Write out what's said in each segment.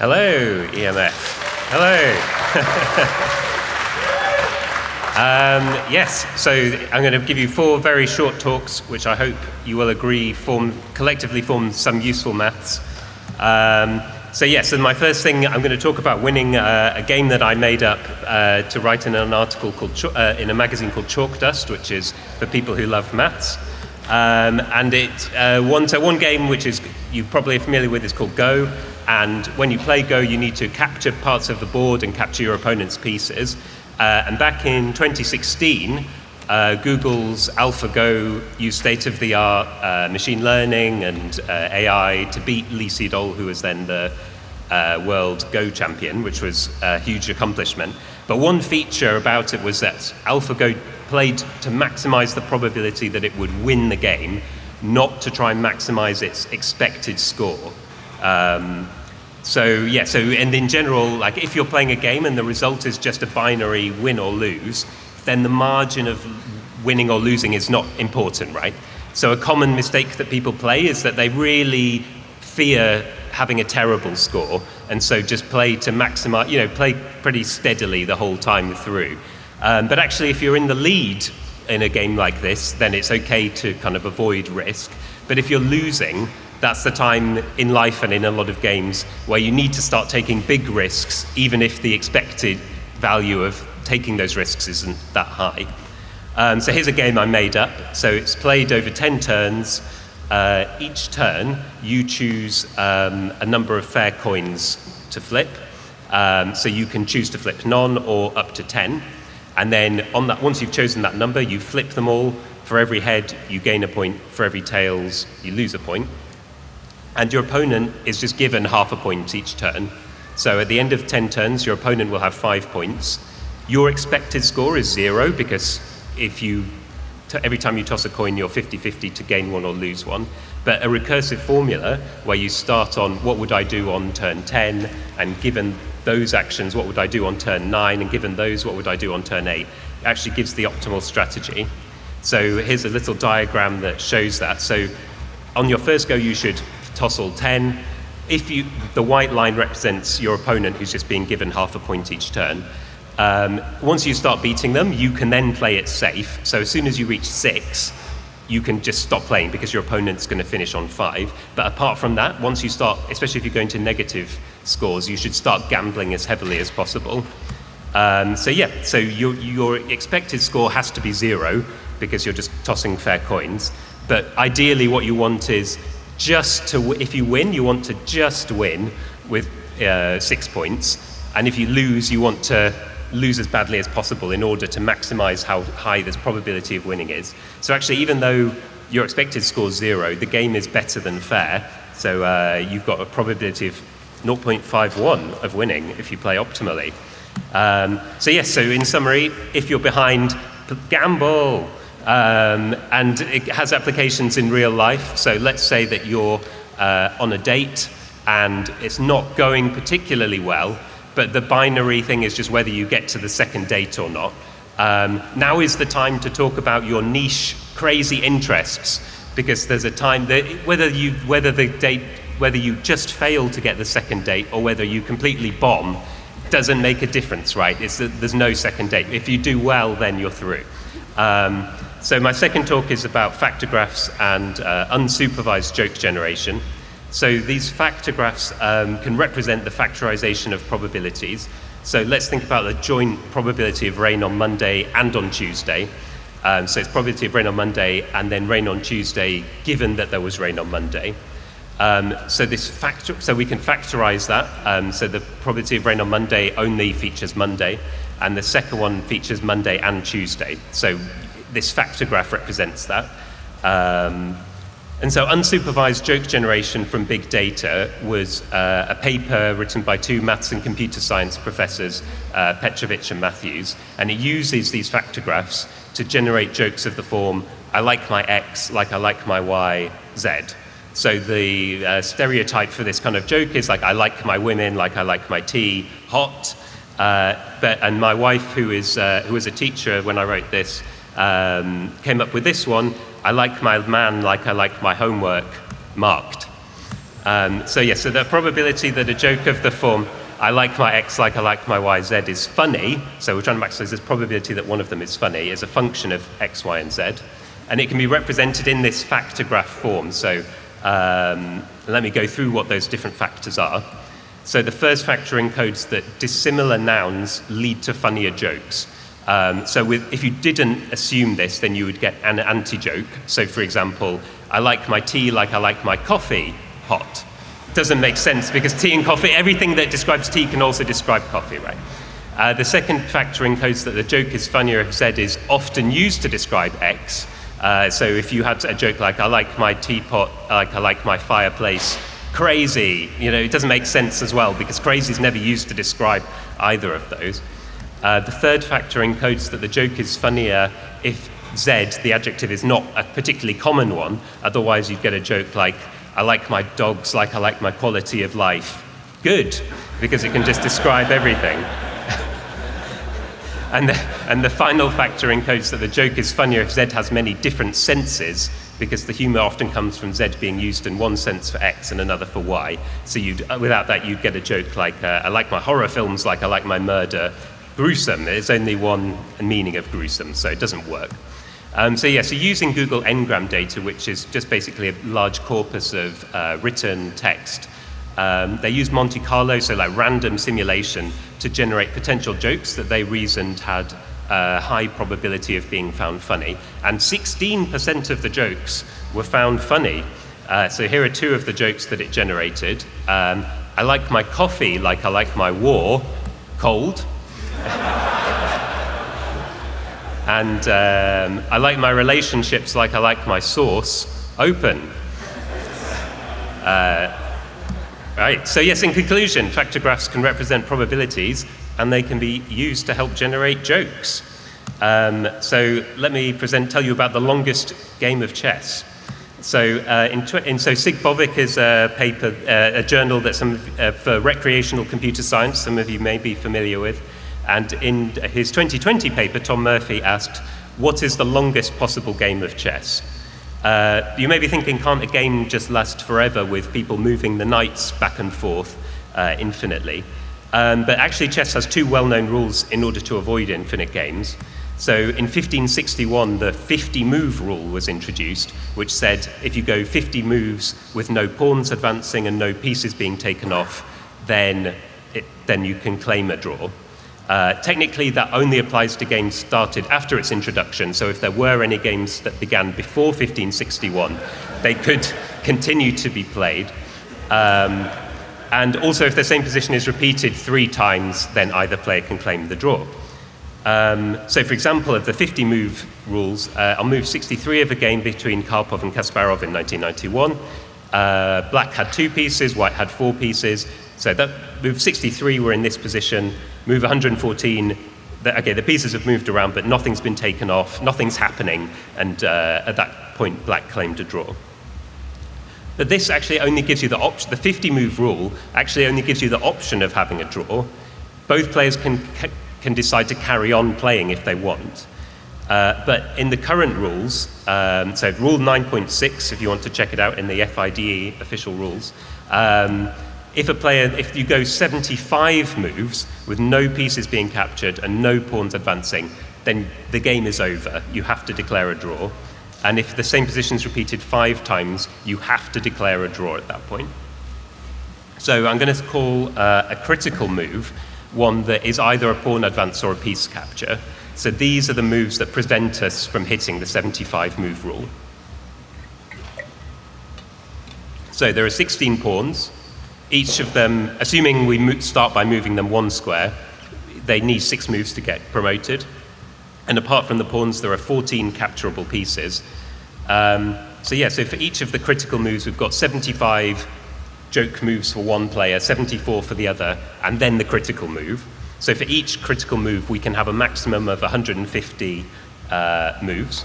Hello, EMF. Hello. um, yes, so I'm going to give you four very short talks, which I hope you will agree form collectively form some useful maths. Um, so yes, and my first thing, I'm going to talk about winning uh, a game that I made up uh, to write in an article called uh, in a magazine called Chalkdust, which is for people who love maths. Um, and it uh, one so one game which is you probably are familiar with is called Go. And when you play Go, you need to capture parts of the board and capture your opponent's pieces. Uh, and back in 2016, uh, Google's AlphaGo used state-of-the-art uh, machine learning and uh, AI to beat Lee Sedol, who was then the uh, world Go champion, which was a huge accomplishment. But one feature about it was that AlphaGo played to maximize the probability that it would win the game, not to try and maximize its expected score. Um, so yeah, so and in general, like if you're playing a game and the result is just a binary win or lose, then the margin of winning or losing is not important, right? So a common mistake that people play is that they really fear having a terrible score, and so just play to maximize, you know, play pretty steadily the whole time through. Um, but actually, if you're in the lead in a game like this, then it's okay to kind of avoid risk. But if you're losing, that's the time in life and in a lot of games where you need to start taking big risks, even if the expected value of taking those risks isn't that high. Um, so here's a game I made up. So it's played over 10 turns. Uh, each turn, you choose um, a number of fair coins to flip. Um, so you can choose to flip none or up to 10. And then on that, once you've chosen that number, you flip them all. For every head, you gain a point. For every tails, you lose a point. And your opponent is just given half a point each turn. So at the end of 10 turns, your opponent will have five points. Your expected score is zero because if you every time you toss a coin, you're 50-50 to gain one or lose one. But a recursive formula where you start on what would I do on turn 10, and given those actions, what would I do on turn 9, and given those, what would I do on turn 8, actually gives the optimal strategy. So here's a little diagram that shows that. So on your first go, you should toss all 10. If you, the white line represents your opponent who's just being given half a point each turn. Um, once you start beating them, you can then play it safe. So as soon as you reach six, you can just stop playing because your opponent's going to finish on five. But apart from that, once you start, especially if you're going to negative scores, you should start gambling as heavily as possible. Um, so yeah, so your, your expected score has to be zero because you're just tossing fair coins. But ideally what you want is just to, if you win, you want to just win with uh, six points. And if you lose, you want to lose as badly as possible in order to maximize how high this probability of winning is. So actually, even though your expected score is zero, the game is better than fair. So uh, you've got a probability of 0.51 of winning if you play optimally. Um, so yes, so in summary, if you're behind, gamble. Um, and it has applications in real life. So let's say that you're uh, on a date and it's not going particularly well, but the binary thing is just whether you get to the second date or not. Um, now is the time to talk about your niche crazy interests because there's a time that whether you whether the date whether you just fail to get the second date or whether you completely bomb doesn't make a difference, right? It's, there's no second date. If you do well, then you're through. Um, so my second talk is about factor graphs and uh, unsupervised joke generation. So these factor graphs um, can represent the factorization of probabilities. So let's think about the joint probability of rain on Monday and on Tuesday. Um, so it's probability of rain on Monday and then rain on Tuesday, given that there was rain on Monday. Um, so this factor, so we can factorize that. Um, so the probability of rain on Monday only features Monday, and the second one features Monday and Tuesday. So this factor graph represents that. Um, and so unsupervised joke generation from big data was uh, a paper written by two maths and computer science professors, uh, Petrović and Matthews, and it uses these factor graphs to generate jokes of the form, I like my X like I like my Y, Z. So the uh, stereotype for this kind of joke is like, I like my women like I like my tea, hot. Uh, but, and my wife, who is, uh, who was a teacher when I wrote this, um, came up with this one, I like my man like I like my homework marked. Um, so yeah, so the probability that a joke of the form I like my x like I like my y, z is funny, so we're trying to maximize this probability that one of them is funny is a function of x, y, and z. And it can be represented in this factor graph form. So um, let me go through what those different factors are. So the first factor encodes that dissimilar nouns lead to funnier jokes. Um, so with, if you didn't assume this, then you would get an anti-joke. So for example, I like my tea like I like my coffee hot doesn't make sense because tea and coffee, everything that describes tea can also describe coffee, right? Uh, the second factor encodes that the joke is funnier if Z is often used to describe X. Uh, so if you had a joke like, I like my teapot, like I like my fireplace, crazy, you know, it doesn't make sense as well because crazy is never used to describe either of those. Uh, the third factor encodes that the joke is funnier if Z, the adjective, is not a particularly common one. Otherwise, you'd get a joke like, I like my dogs like I like my quality of life. Good, because it can just describe everything. and, the, and the final factor encodes that the joke is funnier if Z has many different senses, because the humor often comes from Z being used in one sense for X and another for Y. So you'd, uh, without that, you'd get a joke like, uh, I like my horror films like I like my murder. Gruesome, there's only one meaning of gruesome, so it doesn't work. Um, so yeah, so using Google Ngram data, which is just basically a large corpus of uh, written text, um, they used Monte Carlo, so like random simulation, to generate potential jokes that they reasoned had a high probability of being found funny. And 16% of the jokes were found funny. Uh, so here are two of the jokes that it generated. Um, I like my coffee like I like my war, cold. And um, I like my relationships like I like my sauce, open. Uh, right, so yes, in conclusion, factor graphs can represent probabilities and they can be used to help generate jokes. Um, so let me present, tell you about the longest game of chess. So, uh, in, in, so SIGBOVIK is a paper, uh, a journal that some uh, for recreational computer science, some of you may be familiar with. And in his 2020 paper, Tom Murphy asked, what is the longest possible game of chess? Uh, you may be thinking, can't a game just last forever with people moving the knights back and forth uh, infinitely? Um, but actually, chess has two well-known rules in order to avoid infinite games. So in 1561, the 50 move rule was introduced, which said if you go 50 moves with no pawns advancing and no pieces being taken off, then, it, then you can claim a draw. Uh, technically, that only applies to games started after its introduction, so if there were any games that began before 1561, they could continue to be played. Um, and also, if the same position is repeated three times, then either player can claim the draw. Um, so, for example, of the 50 move rules, uh, I'll move 63 of a game between Karpov and Kasparov in 1991. Uh, black had two pieces, white had four pieces. So that move 63 were in this position, move 114, the, okay, the pieces have moved around, but nothing's been taken off, nothing's happening, and uh, at that point, black claimed a draw. But this actually only gives you the option, the 50 move rule actually only gives you the option of having a draw. Both players can, can decide to carry on playing if they want. Uh, but in the current rules, um, so rule 9.6, if you want to check it out in the FIDE official rules, um, if a player, if you go 75 moves with no pieces being captured and no pawns advancing, then the game is over. You have to declare a draw. And if the same position is repeated five times, you have to declare a draw at that point. So I'm going to call uh, a critical move one that is either a pawn advance or a piece capture. So these are the moves that prevent us from hitting the 75 move rule. So there are 16 pawns each of them, assuming we start by moving them one square, they need six moves to get promoted. And apart from the pawns, there are 14 capturable pieces. Um, so yeah, so for each of the critical moves, we've got 75 joke moves for one player, 74 for the other, and then the critical move. So for each critical move, we can have a maximum of 150 uh, moves.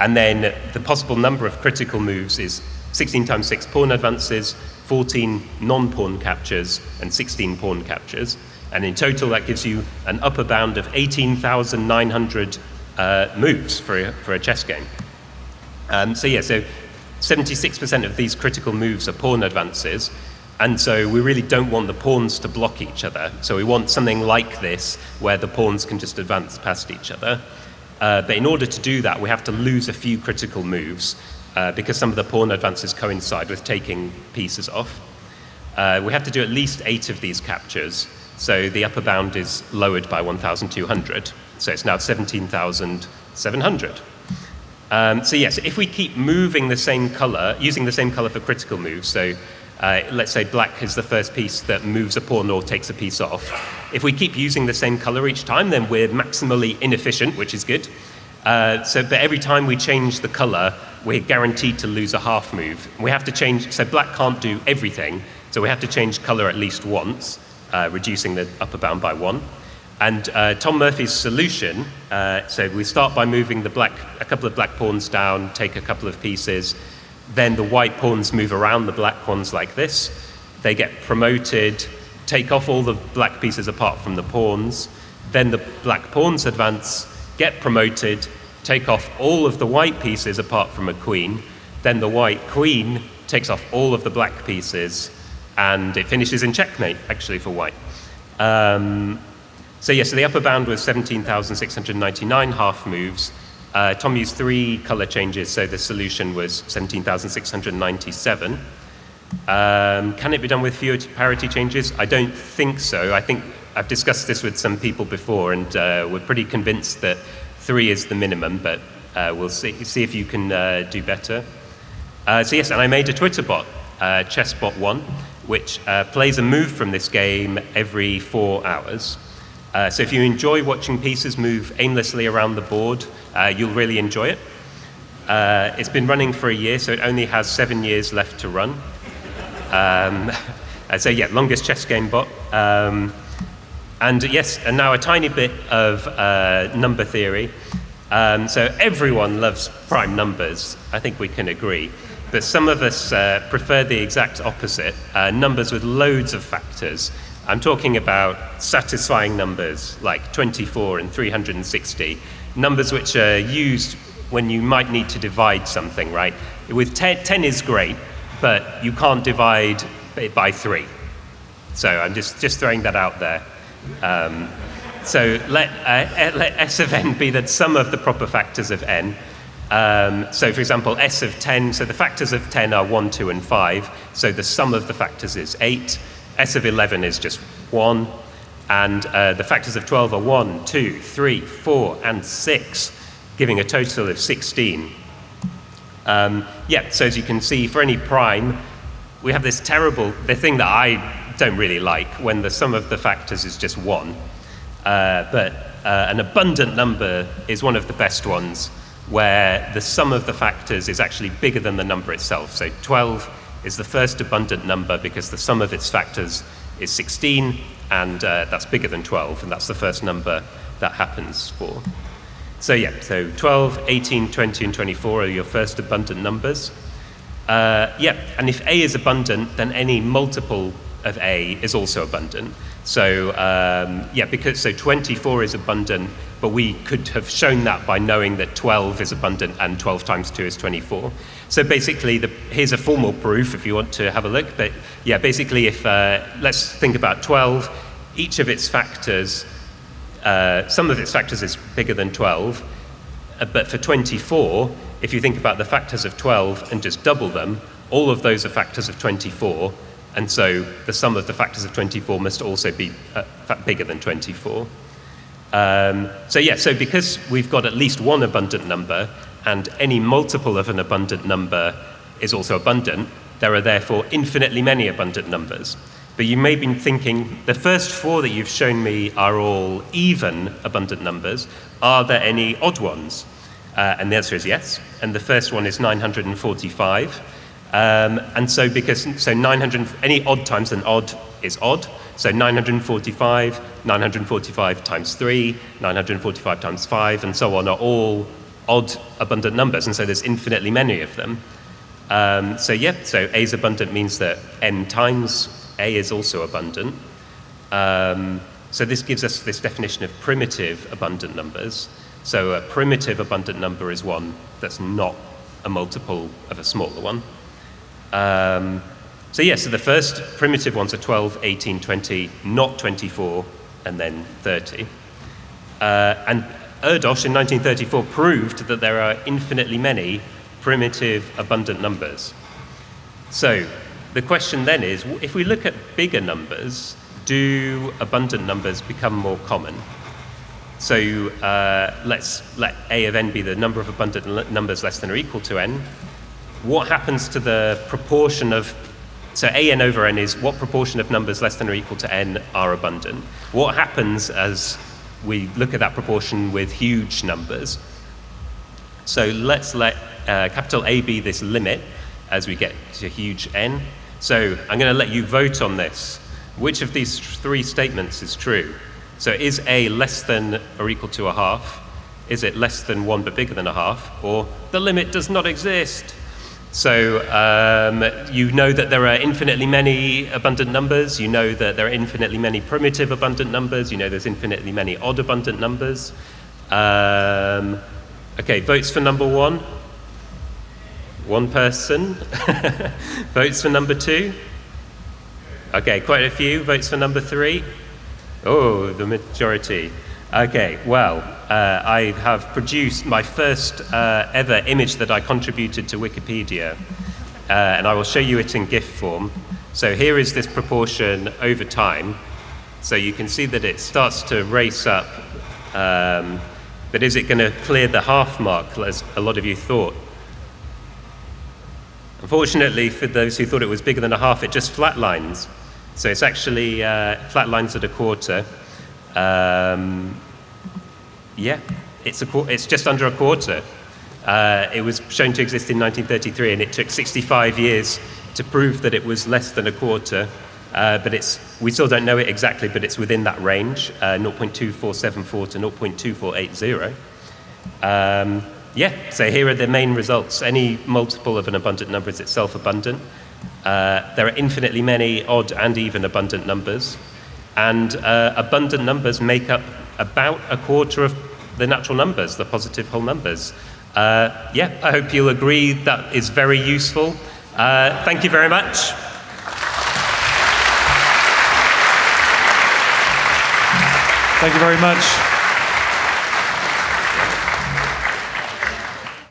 And then the possible number of critical moves is 16 times 6 pawn advances, 14 non-pawn captures, and 16 pawn captures. And in total, that gives you an upper bound of 18,900 uh, moves for a, for a chess game. Um, so yeah, so 76% of these critical moves are pawn advances, and so we really don't want the pawns to block each other. So we want something like this, where the pawns can just advance past each other. Uh, but in order to do that, we have to lose a few critical moves, uh, because some of the pawn advances coincide with taking pieces off. Uh, we have to do at least eight of these captures, so the upper bound is lowered by 1,200. So it's now 17,700. Um, so yes, if we keep moving the same color, using the same color for critical moves, so uh, let's say black is the first piece that moves a pawn or takes a piece off. If we keep using the same color each time, then we're maximally inefficient, which is good. Uh, so, but every time we change the color, we're guaranteed to lose a half move. We have to change, so black can't do everything, so we have to change color at least once, uh, reducing the upper bound by one. And uh, Tom Murphy's solution, uh, so we start by moving the black, a couple of black pawns down, take a couple of pieces, then the white pawns move around the black ones like this. They get promoted, take off all the black pieces apart from the pawns. Then the black pawns advance, get promoted, take off all of the white pieces apart from a queen. Then the white queen takes off all of the black pieces, and it finishes in checkmate, actually, for white. Um, so yes, yeah, so the upper bound was 17,699 half moves. Uh, Tom used three color changes, so the solution was 17,697. Um, can it be done with fewer parity changes? I don't think so. I think I've discussed this with some people before, and uh, we're pretty convinced that three is the minimum, but uh, we'll see, see if you can uh, do better. Uh, so yes, and I made a Twitter bot, uh, ChessBot1, which plays a move from this game every four hours. Uh, so if you enjoy watching pieces move aimlessly around the board, uh, you'll really enjoy it. Uh, it's been running for a year, so it only has seven years left to run. Um, so yeah, longest chess game bot. Um, and yes, and now a tiny bit of uh, number theory. Um, so everyone loves prime numbers. I think we can agree. But some of us uh, prefer the exact opposite, uh, numbers with loads of factors. I'm talking about satisfying numbers like 24 and 360, numbers which are used when you might need to divide something, right? With 10, 10 is great, but you can't divide it by 3. So I'm just, just throwing that out there. Um, so let, uh, let S of n be the sum of the proper factors of n. Um, so for example, S of 10, so the factors of 10 are 1, 2, and 5. So the sum of the factors is 8. S of 11 is just 1, and uh, the factors of 12 are 1, 2, 3, 4, and 6, giving a total of 16. Um, yeah, so as you can see, for any prime, we have this terrible, the thing that I don't really like, when the sum of the factors is just 1. Uh, but uh, an abundant number is one of the best ones, where the sum of the factors is actually bigger than the number itself. So 12 is the first abundant number because the sum of its factors is 16, and uh, that's bigger than 12, and that's the first number that happens for. So yeah, so 12, 18, 20, and 24 are your first abundant numbers. Uh, yeah, and if A is abundant, then any multiple of A is also abundant. So um, yeah, because so 24 is abundant, but we could have shown that by knowing that 12 is abundant and 12 times 2 is 24. So basically, the, here's a formal proof if you want to have a look. But yeah, basically, if uh, let's think about 12, each of its factors, uh, some of its factors is bigger than 12. Uh, but for 24, if you think about the factors of 12 and just double them, all of those are factors of 24. And so the sum of the factors of 24 must also be uh, bigger than 24. Um, so yeah, so because we've got at least one abundant number, and any multiple of an abundant number is also abundant, there are therefore infinitely many abundant numbers. But you may be thinking, the first four that you've shown me are all even abundant numbers. Are there any odd ones? Uh, and the answer is yes. And the first one is 945. Um, and so because, so 900, any odd times an odd is odd. So 945, 945 times 3, 945 times 5, and so on are all odd abundant numbers. And so there's infinitely many of them. Um, so yeah, so A is abundant means that n times A is also abundant. Um, so this gives us this definition of primitive abundant numbers. So a primitive abundant number is one that's not a multiple of a smaller one. Um, so yeah, so the first primitive ones are 12, 18, 20, not 24, and then 30. Uh, and Erdős in 1934 proved that there are infinitely many primitive abundant numbers. So the question then is, if we look at bigger numbers, do abundant numbers become more common? So uh, let's let a of n be the number of abundant numbers less than or equal to n. What happens to the proportion of so a n over n is what proportion of numbers less than or equal to n are abundant. What happens as we look at that proportion with huge numbers? So let's let uh, capital A be this limit as we get to huge n. So I'm going to let you vote on this. Which of these three statements is true? So is A less than or equal to a half? Is it less than one but bigger than a half? Or the limit does not exist? So um, you know that there are infinitely many abundant numbers. You know that there are infinitely many primitive abundant numbers. You know there's infinitely many odd abundant numbers. Um, okay, votes for number one. One person. votes for number two. Okay, quite a few. Votes for number three. Oh, the majority. Okay, well, uh, I have produced my first uh, ever image that I contributed to Wikipedia, uh, and I will show you it in GIF form. So here is this proportion over time. So you can see that it starts to race up. Um, but is it going to clear the half mark, as a lot of you thought? Unfortunately, for those who thought it was bigger than a half, it just flatlines. So it's actually uh, flatlines at a quarter. Um, yeah, it's, a, it's just under a quarter. Uh, it was shown to exist in 1933, and it took 65 years to prove that it was less than a quarter. Uh, but it's, we still don't know it exactly, but it's within that range, uh, 0.2474 to 0.2480. Um, yeah, so here are the main results. Any multiple of an abundant number is itself abundant. Uh, there are infinitely many odd and even abundant numbers. And uh, abundant numbers make up about a quarter of the natural numbers, the positive whole numbers. Uh, yeah, I hope you'll agree that is very useful. Uh, thank you very much. Thank you very much.